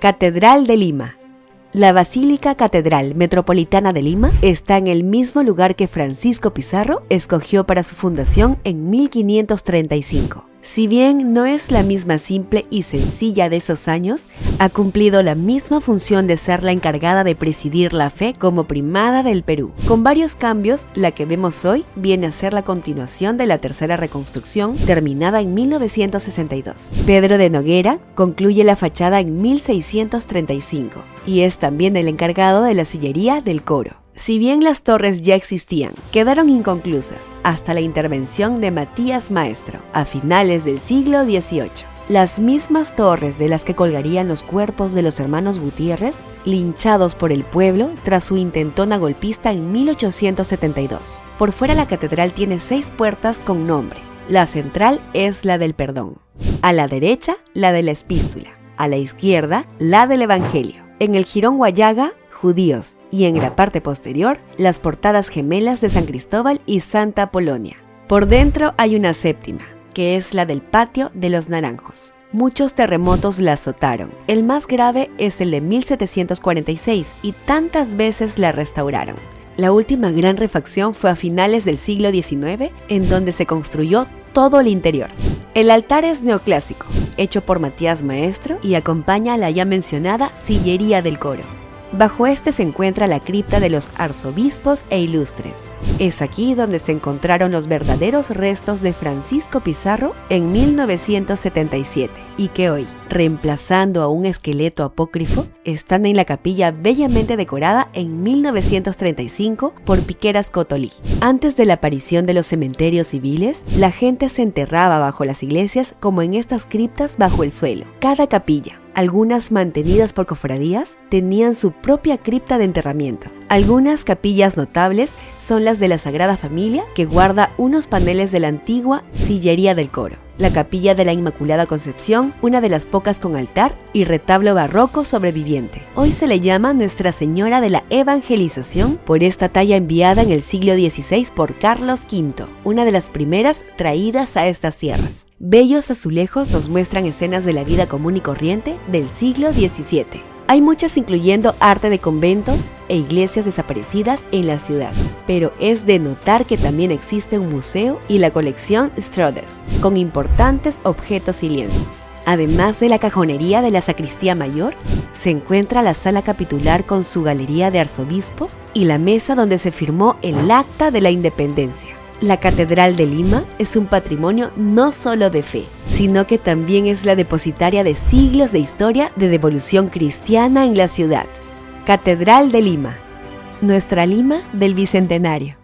Catedral de Lima. La Basílica Catedral Metropolitana de Lima está en el mismo lugar que Francisco Pizarro escogió para su fundación en 1535. Si bien no es la misma simple y sencilla de esos años, ha cumplido la misma función de ser la encargada de presidir la fe como primada del Perú. Con varios cambios, la que vemos hoy viene a ser la continuación de la tercera reconstrucción terminada en 1962. Pedro de Noguera concluye la fachada en 1635 y es también el encargado de la sillería del coro. Si bien las torres ya existían, quedaron inconclusas hasta la intervención de Matías Maestro a finales del siglo XVIII. Las mismas torres de las que colgarían los cuerpos de los hermanos Gutiérrez, linchados por el pueblo tras su intentona golpista en 1872. Por fuera la catedral tiene seis puertas con nombre. La central es la del perdón. A la derecha, la de la epístola. A la izquierda, la del evangelio. En el jirón Guayaga, judíos, y en la parte posterior las portadas gemelas de San Cristóbal y Santa Polonia. Por dentro hay una séptima, que es la del patio de los naranjos. Muchos terremotos la azotaron. El más grave es el de 1746 y tantas veces la restauraron. La última gran refacción fue a finales del siglo XIX, en donde se construyó todo el interior. El altar es neoclásico, hecho por Matías Maestro y acompaña a la ya mencionada sillería del coro. Bajo este se encuentra la cripta de los arzobispos e ilustres. Es aquí donde se encontraron los verdaderos restos de Francisco Pizarro en 1977 y que hoy, reemplazando a un esqueleto apócrifo, están en la capilla bellamente decorada en 1935 por Piqueras Cotolí. Antes de la aparición de los cementerios civiles, la gente se enterraba bajo las iglesias como en estas criptas bajo el suelo. Cada capilla, algunas mantenidas por cofradías, tenían su propia cripta de enterramiento. Algunas capillas notables son las de la Sagrada Familia, que guarda unos paneles de la antigua sillería del coro. La capilla de la Inmaculada Concepción, una de las pocas con altar y retablo barroco sobreviviente. Hoy se le llama Nuestra Señora de la Evangelización por esta talla enviada en el siglo XVI por Carlos V, una de las primeras traídas a estas tierras. Bellos azulejos nos muestran escenas de la vida común y corriente del siglo XVII. Hay muchas incluyendo arte de conventos e iglesias desaparecidas en la ciudad, pero es de notar que también existe un museo y la colección Stroder, con importantes objetos y lienzos. Además de la cajonería de la sacristía mayor, se encuentra la sala capitular con su galería de arzobispos y la mesa donde se firmó el Acta de la Independencia. La Catedral de Lima es un patrimonio no solo de fe, sino que también es la depositaria de siglos de historia de devolución cristiana en la ciudad. Catedral de Lima, nuestra Lima del Bicentenario.